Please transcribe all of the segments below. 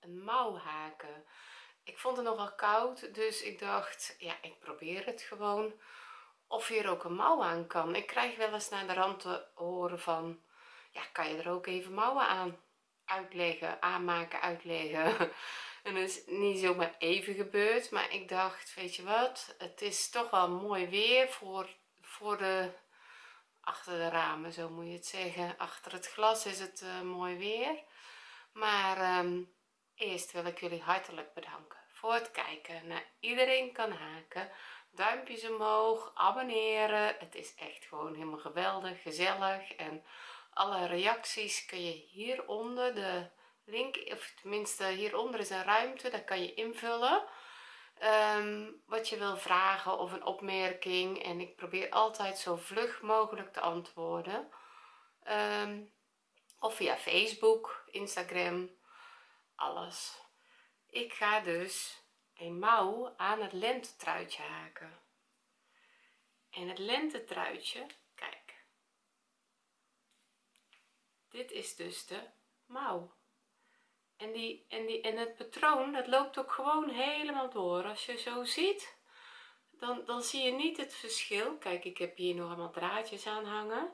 een mouw haken ik vond het nogal koud dus ik dacht ja ik probeer het gewoon. Of hier ook een mouw aan kan. Ik krijg wel eens naar de rand te horen van ja kan je er ook even mouwen aan uitleggen aanmaken uitleggen? En dat is niet zomaar even gebeurd maar ik dacht weet je wat het is toch wel mooi weer voor voor de achter de ramen zo moet je het zeggen. Achter het glas is het uh, mooi weer maar um, eerst wil ik jullie hartelijk bedanken voor het kijken naar iedereen kan haken. Duimpjes omhoog abonneren. Het is echt gewoon helemaal geweldig gezellig. En alle reacties kun je hieronder de link of tenminste hieronder is een ruimte daar kan je invullen. Um, wat je wil vragen of een opmerking en ik probeer altijd zo vlug mogelijk te antwoorden. Um, of via facebook instagram alles. Ik ga dus een mouw aan het lentetruitje haken. En het lentetruitje kijk. Dit is dus de mouw. En die en die en het patroon dat loopt ook gewoon helemaal door. Als je zo ziet dan dan zie je niet het verschil. Kijk ik heb hier nog allemaal draadjes aan hangen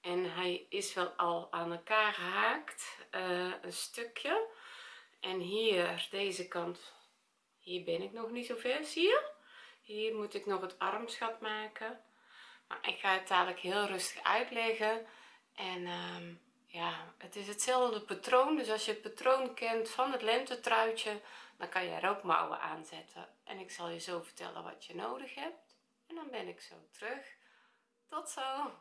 en hij is wel al aan elkaar gehaakt uh, een stukje. En hier deze kant hier ben ik nog niet zo ver zie je? Hier moet ik nog het armschat maken. Maar ik ga het dadelijk heel rustig uitleggen. En um, ja het is hetzelfde patroon. Dus als je het patroon kent van het lentetruitje dan kan je er ook mouwen aanzetten en ik zal je zo vertellen wat je nodig hebt. En dan ben ik zo terug. Tot zo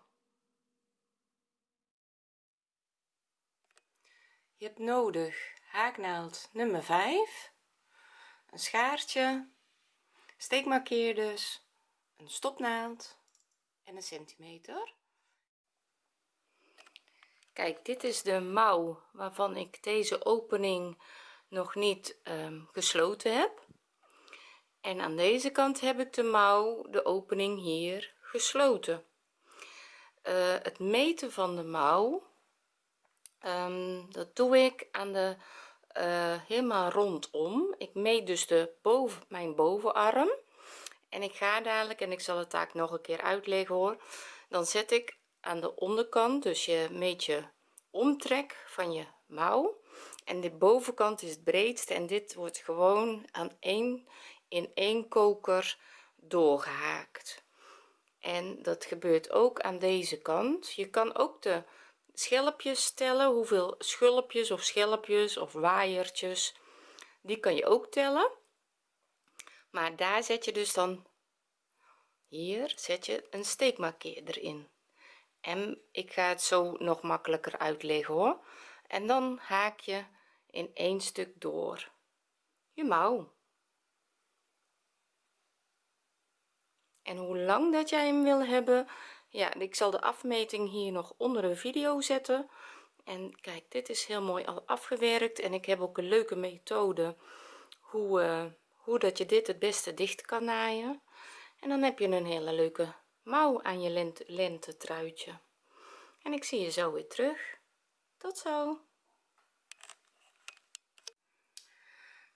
je hebt nodig haaknaald nummer 5 een schaartje steekmarkeerders een stopnaald en een centimeter. Kijk dit is de mouw waarvan ik deze opening nog niet um, gesloten heb. En aan deze kant heb ik de mouw de opening hier gesloten. Uh, het meten van de mouw um, dat doe ik aan de uh, helemaal rondom. Ik meet dus de boven mijn bovenarm. En ik ga dadelijk en ik zal het taak nog een keer uitleggen hoor. Dan zet ik aan de onderkant dus je meet je omtrek van je mouw. En de bovenkant is het breedste en dit wordt gewoon aan één in één koker doorgehaakt. En dat gebeurt ook aan deze kant. Je kan ook de schelpjes tellen hoeveel schulpjes of schelpjes of waaiertjes die kan je ook tellen. Maar daar zet je dus dan hier zet je een steekmarkeerder in en ik ga het zo nog makkelijker uitleggen hoor. En dan haak je in één stuk door. Je mouw. En hoe lang dat jij hem wil hebben ja ik zal de afmeting hier nog onder de video zetten. En kijk dit is heel mooi al afgewerkt. En ik heb ook een leuke methode hoe uh, hoe dat je dit het beste dicht kan naaien. En dan heb je een hele leuke mouw aan je lente, lente truitje en ik zie je zo weer terug. Tot zo.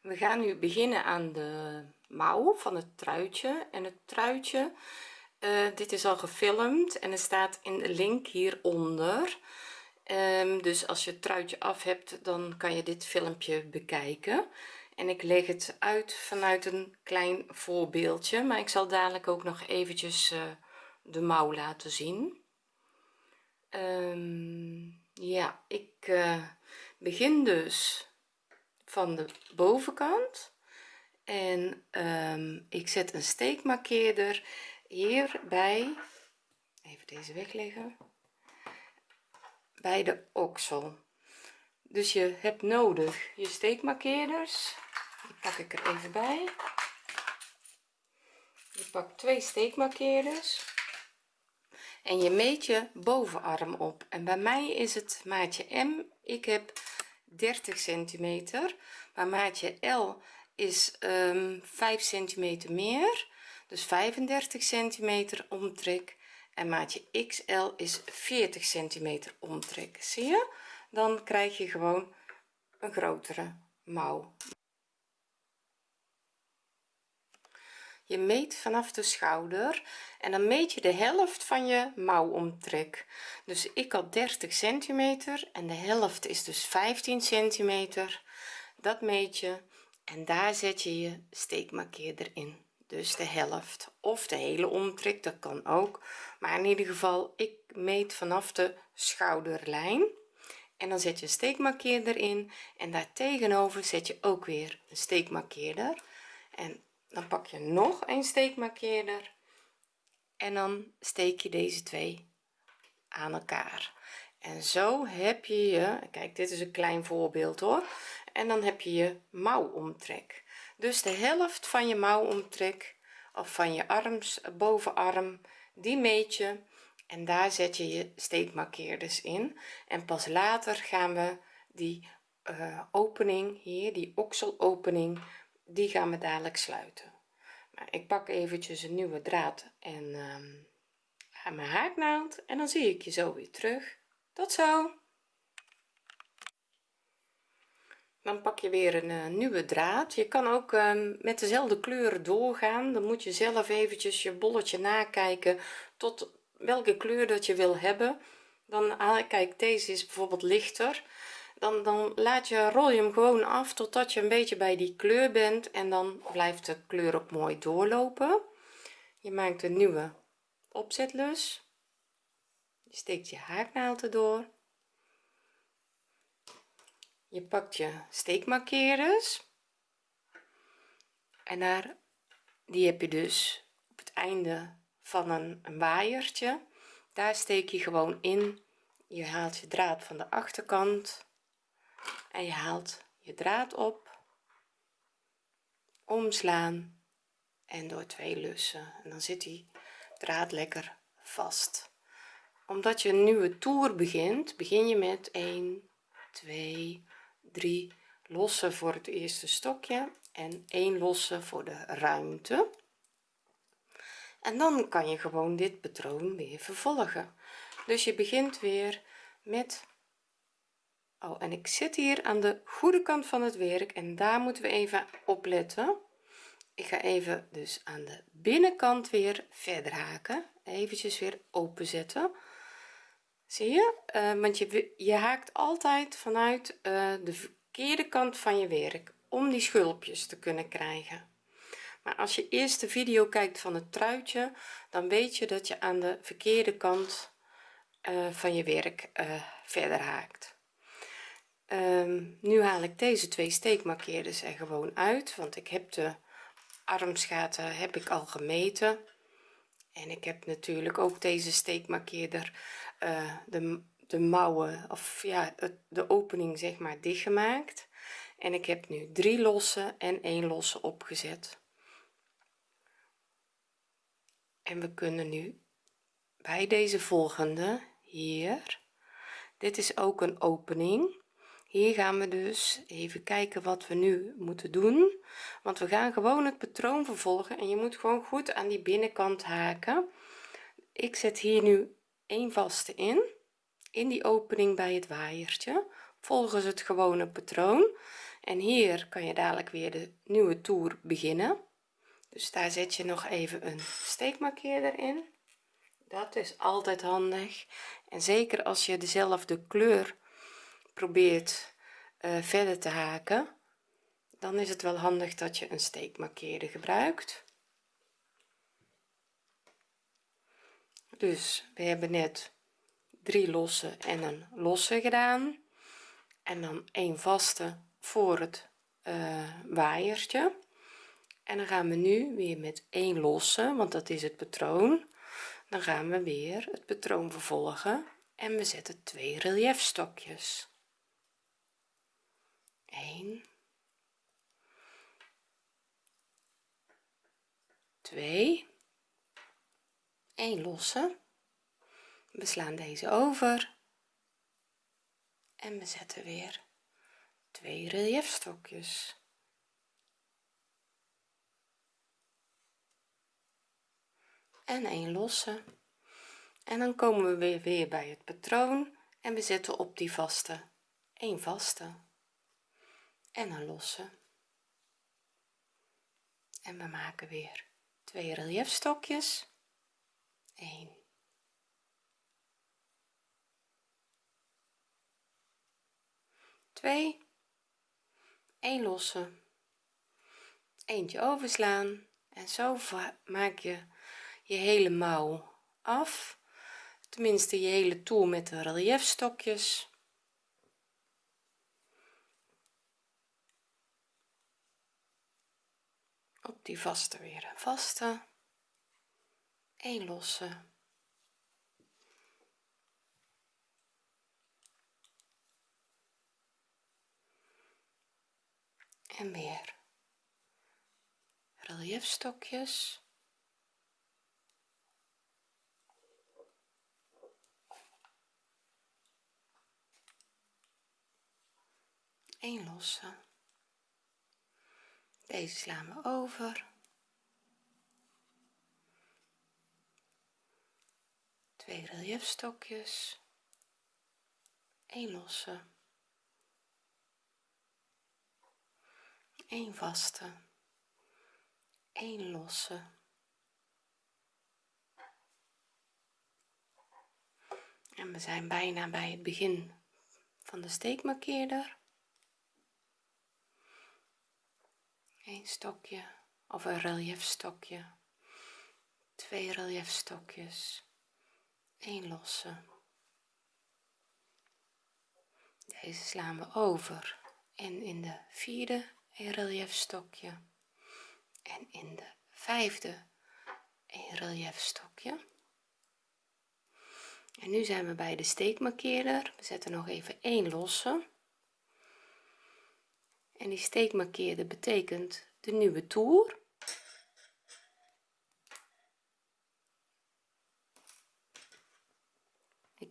We gaan nu beginnen aan de mouw van het truitje. En het truitje uh, dit is al gefilmd en er staat in de link hieronder. Um, dus als je het truitje af hebt dan kan je dit filmpje bekijken. En ik leg het uit vanuit een klein voorbeeldje maar ik zal dadelijk ook nog eventjes uh, de mouw laten zien. Um, ja ik uh, begin dus van de bovenkant. En um, ik zet een steekmarkeerder hierbij even deze wegleggen bij de oksel. Dus je hebt nodig je steekmarkeerders. Die pak ik er even bij. Je pakt twee steekmarkeerders. En je meet je bovenarm op. En bij mij is het maatje m. Ik heb 30 centimeter. Maar maatje l is um, 5 centimeter meer dus 35 centimeter omtrek en maatje XL is 40 centimeter omtrek. Zie je? Dan krijg je gewoon een grotere mouw. Je meet vanaf de schouder en dan meet je de helft van je mouwomtrek. Dus ik had 30 centimeter en de helft is dus 15 centimeter. Dat meet je en daar zet je je steekmarkeerder in dus de helft of de hele omtrek dat kan ook. Maar in ieder geval ik meet vanaf de schouderlijn. En dan zet je een steekmarkeerder in. En daar tegenover zet je ook weer een steekmarkeerder. En dan pak je nog een steekmarkeerder. En dan steek je deze twee aan elkaar. En zo heb je je kijk dit is een klein voorbeeld hoor. En dan heb je je mouwomtrek dus de helft van je mouwomtrek of van je arms bovenarm die meet je en daar zet je je steekmarkeerders in. En pas later gaan we die uh, opening hier die okselopening die gaan we dadelijk sluiten. Maar ik pak eventjes een nieuwe draad en uh, mijn haaknaald en dan zie ik je zo weer terug. Tot zo dan pak je weer een uh, nieuwe draad. Je kan ook uh, met dezelfde kleuren doorgaan. Dan moet je zelf eventjes je bolletje nakijken tot welke kleur dat je wil hebben. Dan ah, kijk deze is bijvoorbeeld lichter. Dan, dan laat je rol je hem gewoon af totdat je een beetje bij die kleur bent en dan blijft de kleur ook mooi doorlopen. Je maakt een nieuwe opzetlus. Je steekt je haaknaald erdoor je pakt je steekmarkeerders en daar die heb je dus op het einde van een, een waaiertje. Daar steek je gewoon in. Je haalt je draad van de achterkant en je haalt je draad op omslaan en door twee lussen. En dan zit die draad lekker vast. Omdat je een nieuwe toer begint begin je met 1 2 3 losse voor het eerste stokje en 1 losse voor de ruimte. En dan kan je gewoon dit patroon weer vervolgen. Dus je begint weer met oh en ik zit hier aan de goede kant van het werk en daar moeten we even opletten ik ga even dus aan de binnenkant weer verder haken eventjes weer openzetten zie je? Uh, want je je haakt altijd vanuit uh, de verkeerde kant van je werk om die schulpjes te kunnen krijgen. Maar als je eerst de video kijkt van het truitje dan weet je dat je aan de verkeerde kant uh, van je werk verder haakt. Um, nu haal ik deze twee steekmarkeerders er gewoon uit want ik heb de armsgaten heb ik al gemeten. En ik heb natuurlijk ook deze steekmarkeerder uh, de, de mouwen of ja de opening zeg maar dichtgemaakt. En ik heb nu drie losse en één losse opgezet. En we kunnen nu bij deze volgende hier. Dit is ook een opening. Hier gaan we dus even kijken wat we nu moeten doen. Want we gaan gewoon het patroon vervolgen en je moet gewoon goed aan die binnenkant haken. Ik zet hier nu een vaste in in die opening bij het waaiertje volgens het gewone patroon. En hier kan je dadelijk weer de nieuwe toer beginnen. Dus daar zet je nog even een steekmarkeerder in. Dat is altijd handig. En zeker als je dezelfde kleur probeert uh, verder te haken dan is het wel handig dat je een steekmarkeerder gebruikt dus we hebben net drie losse en een losse gedaan. En dan een vaste voor het uh, waaiertje. En dan gaan we nu weer met één losse want dat is het patroon. Dan gaan we weer het patroon vervolgen en we zetten twee reliefstokjes 1 2 1 losse we slaan deze over. En we zetten weer twee reliefstokjes en een losse en dan komen we weer, weer bij het patroon. En we zetten op die vaste. Een vaste. En een losse en we maken weer twee reliefstokjes 1 2 1 losse eentje overslaan. En zo maak je je hele mouw af. Tenminste je hele toer met de reliefstokjes op die vaste weer een vaste een losse. En weer. Reliefstokjes een losse. Deze slaan we over twee reliefstokjes een losse. 1 vaste. 1 losse. En we zijn bijna bij het begin van de steekmarkeerder. 1 stokje of een reliefstokje twee reliefstokjes 1 lossen deze slaan we over en in de vierde relief stokje en in de vijfde relief stokje en nu zijn we bij de steekmarkeerder. We zetten nog even 1 losse. En die steekmarkeerder betekent de nieuwe toer.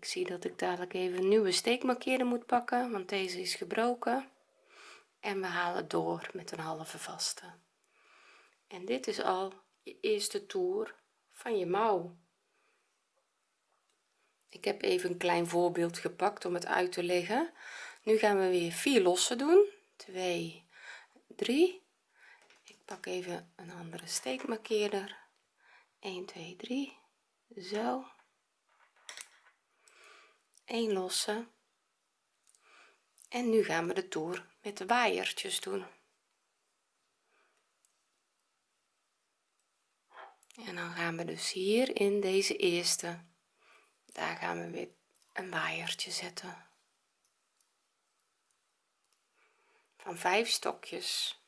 Ik zie dat ik dadelijk even een nieuwe steekmarkeerder moet pakken want deze is gebroken. En we halen door met een halve vaste. En dit is al je eerste toer van je mouw. Ik heb even een klein voorbeeld gepakt om het uit te leggen. Nu gaan we weer vier lossen doen. 2 3 ik pak even een andere steekmarkeerder. 1 2 3 zo 1 losse en nu gaan we de toer met de waaiertjes doen. En dan gaan we dus hier in deze eerste. Daar gaan we weer een waaiertje zetten. Van vijf stokjes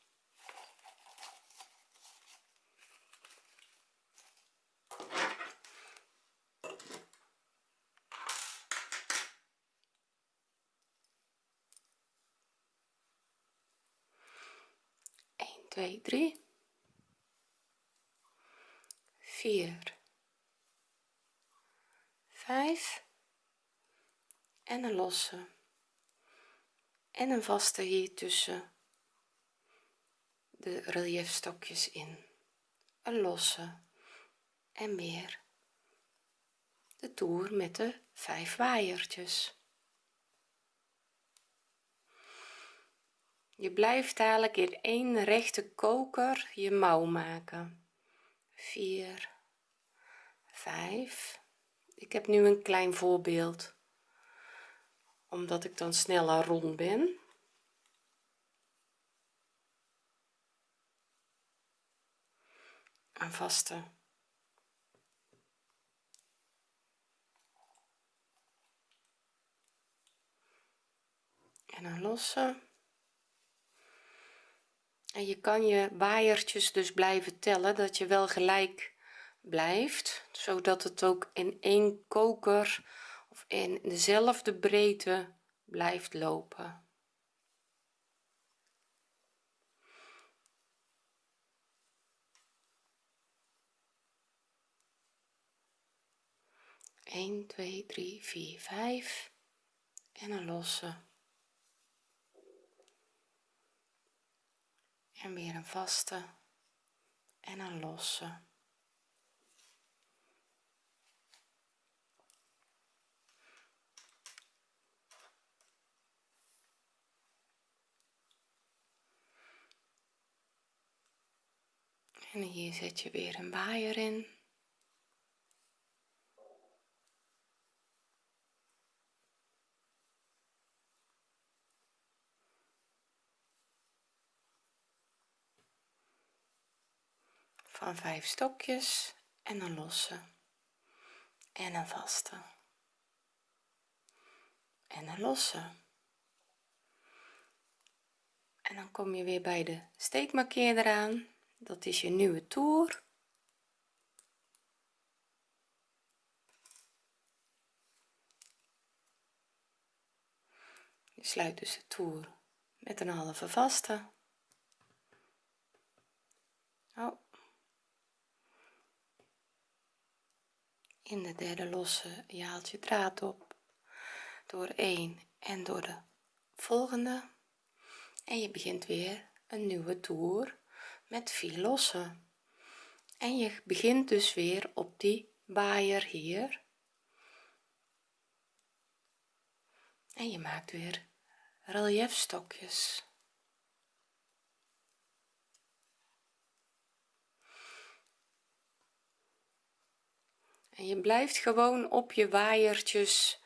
Een, twee, drie, vier, vijf. En een losse. En een vaste hier tussen de reliefstokjes in. Een losse. En weer de toer met de vijf waaiertjes je blijft dadelijk in één rechte koker je mouw maken. 4 5 ik heb nu een klein voorbeeld omdat ik dan sneller rond ben. Een vaste. En een losse en je kan je waaiertjes dus blijven tellen dat je wel gelijk blijft zodat het ook in één koker of in dezelfde breedte blijft lopen. 1 2 3 4 5 en een losse en weer een vaste en een losse. En hier zet je weer een waaier in. Van vijf stokjes en een losse en een vaste en een losse en dan kom je weer bij de steekmarkeerder aan. Dat is je nieuwe toer. Je sluit dus de toer met een halve vaste. Oh. In de derde losse je haalt je draad op. Door 1 en door de volgende. En je begint weer een nieuwe toer met 4 losse en je begint dus weer op die baaier hier. En je maakt weer reliefstokjes en je blijft gewoon op je waaiertjes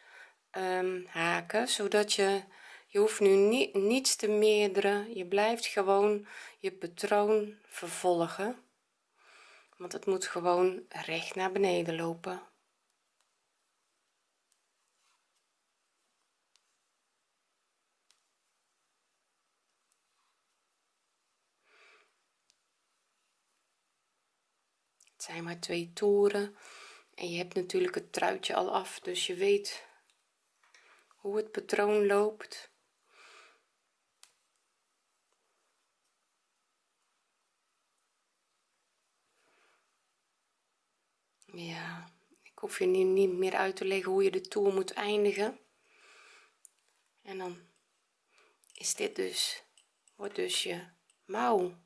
um, haken zodat je je hoeft nu niet niets te meerderen. Je blijft gewoon je patroon vervolgen. Want het moet gewoon recht naar beneden lopen. Het zijn maar twee toeren en je hebt natuurlijk het truitje al af dus je weet hoe het patroon loopt. Ja ik hoef je nu niet meer uit te leggen hoe je de toer moet eindigen. En dan is dit dus wordt dus je mouw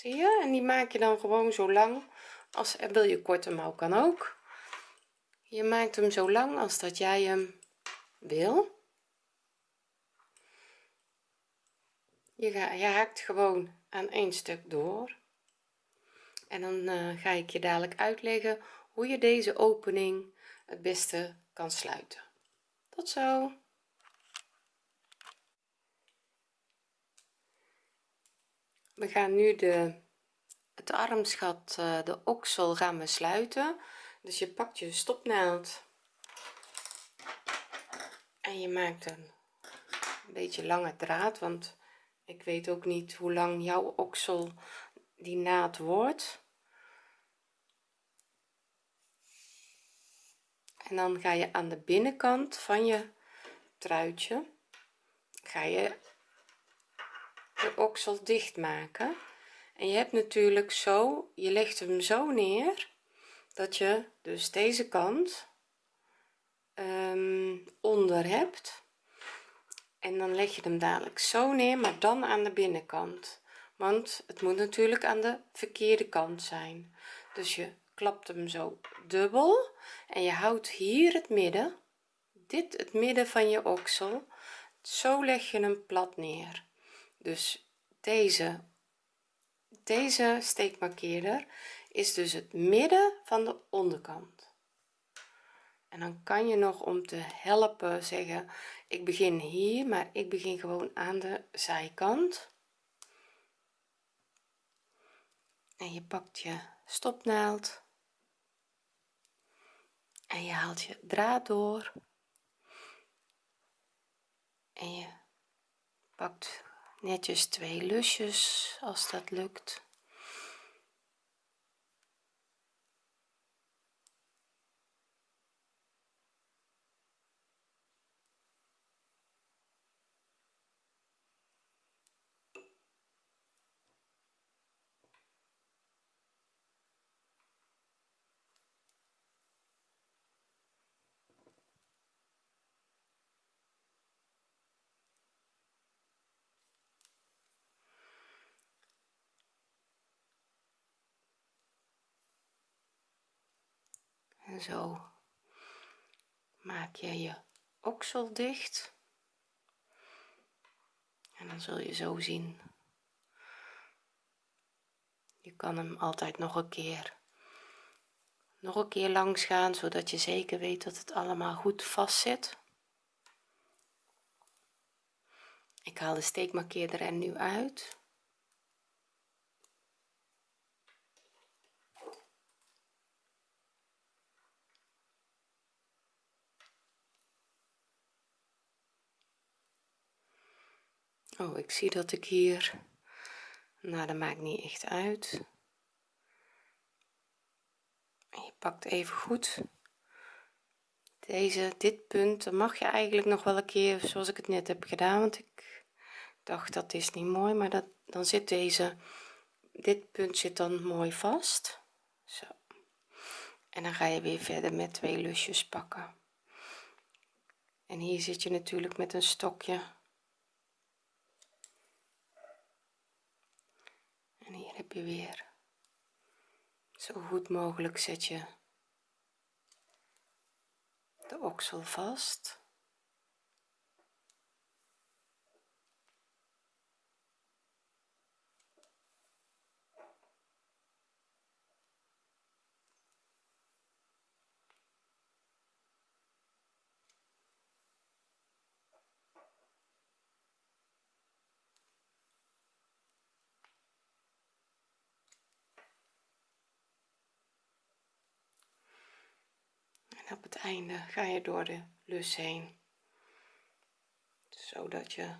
zie je? En die maak je dan gewoon zo lang als en wil je korte mouw kan ook. Je maakt hem zo lang als dat jij hem wil. Je, ga, je haakt gewoon aan één stuk door. En dan uh, ga ik je dadelijk uitleggen hoe je deze opening het beste kan sluiten. Tot zo we gaan nu de het armsgat eh, de oksel gaan we sluiten. Dus je pakt je stopnaald en je maakt een, een beetje lange draad want ik weet ook niet hoe lang jouw oksel die naad wordt. En dan ga je aan de binnenkant van je truitje ga je de oksel dicht maken en je hebt natuurlijk zo je legt hem zo neer dat je dus deze kant um, onder hebt. En dan leg je hem dadelijk zo neer maar dan aan de binnenkant. Want het moet natuurlijk aan de verkeerde kant zijn. Dus je klapt hem zo dubbel en je houdt hier het midden. Dit het midden van je oksel. Zo leg je hem plat neer dus deze deze steekmarkeerder is dus het midden van de onderkant. En dan kan je nog om te helpen zeggen ik begin hier maar ik begin gewoon aan de zijkant. En je pakt je stopnaald. En je haalt je draad door. En je pakt netjes twee lusjes als dat lukt zo. Maak je je oksel dicht? En dan zul je zo zien. Je kan hem altijd nog een keer nog een keer langs gaan zodat je zeker weet dat het allemaal goed vast zit ik haal de steekmarkeerder er nu uit oh ik zie dat ik hier nou dat maakt niet echt uit. Je pakt even goed. Deze dit punt dan mag je eigenlijk nog wel een keer zoals ik het net heb gedaan want ik dacht dat is niet mooi maar dat dan zit deze dit punt zit dan mooi vast. Zo. En dan ga je weer verder met twee lusjes pakken. En hier zit je natuurlijk met een stokje je weer. Zo goed mogelijk zet je de oksel vast op het einde ga je door de lus heen. Zodat je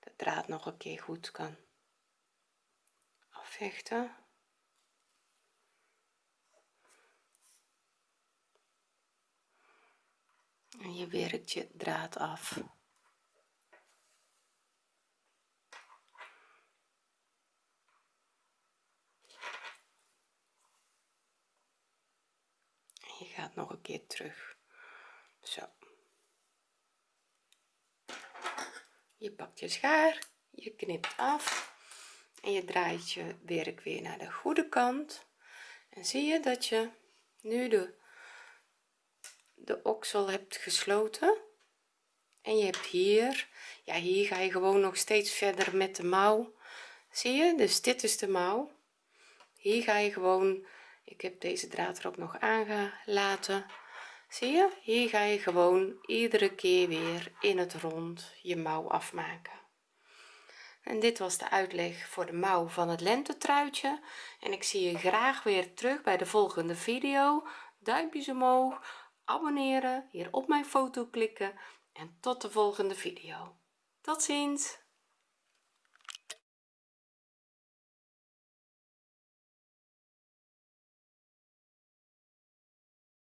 de draad nog een keer goed kan afvechten. En je werkt je draad af. Je gaat nog een keer terug zo je pakt je schaar je knipt af en je draait je werk weer naar de goede kant. En zie je dat je nu de de oksel hebt gesloten en je hebt hier ja hier ga je gewoon nog steeds verder met de mouw. Zie je? Dus dit is de mouw. Hier ga je gewoon ik heb deze draad er ook nog aangelaten zie je? Hier ga je gewoon iedere keer weer in het rond je mouw afmaken. En dit was de uitleg voor de mouw van het lentetruitje. En ik zie je graag weer terug bij de volgende video. Duimpjes omhoog abonneren hier op mijn foto klikken en tot de volgende video. Tot ziens